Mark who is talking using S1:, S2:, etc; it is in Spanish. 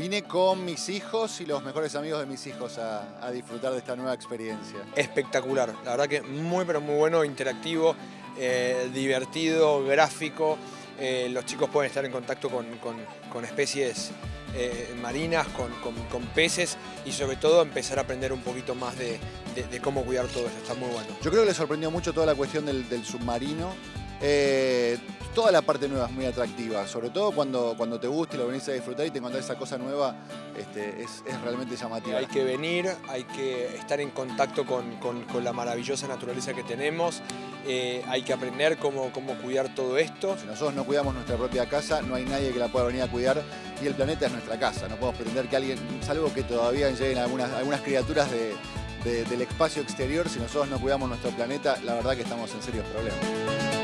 S1: Vine con mis hijos y los mejores amigos de mis hijos a, a disfrutar de esta nueva experiencia.
S2: Espectacular, la verdad que muy pero muy bueno, interactivo, eh, divertido, gráfico. Eh, los chicos pueden estar en contacto con, con- con especies eh, marinas, con, con- peces y sobre todo empezar a aprender un poquito más de, de- de cómo cuidar todo esto, está muy bueno.
S1: Yo creo que les sorprendió mucho toda la cuestión del, del submarino. Eh, toda la parte nueva es muy atractiva, sobre todo cuando, cuando te gusta y lo venís a disfrutar y te encontrás esa cosa nueva, este, es, es realmente llamativa.
S2: Hay que venir, hay que estar en contacto con, con- con la maravillosa naturaleza que tenemos, eh, hay que aprender cómo, cómo cuidar todo esto.
S1: Si nosotros no cuidamos nuestra propia casa, no hay nadie que la pueda venir a cuidar y el planeta es nuestra casa. No podemos pretender que alguien, salvo que todavía lleguen algunas, algunas criaturas de- de- del espacio exterior, si nosotros no cuidamos nuestro planeta, la verdad que estamos en serios problemas.